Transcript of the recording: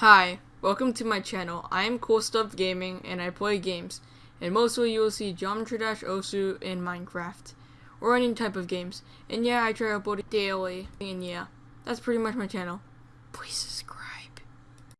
Hi, welcome to my channel. I am Cool Stuff Gaming and I play games. And mostly you will see Geometry Dash Osu and Minecraft. Or any type of games. And yeah, I try uploading daily. And yeah, that's pretty much my channel. Please.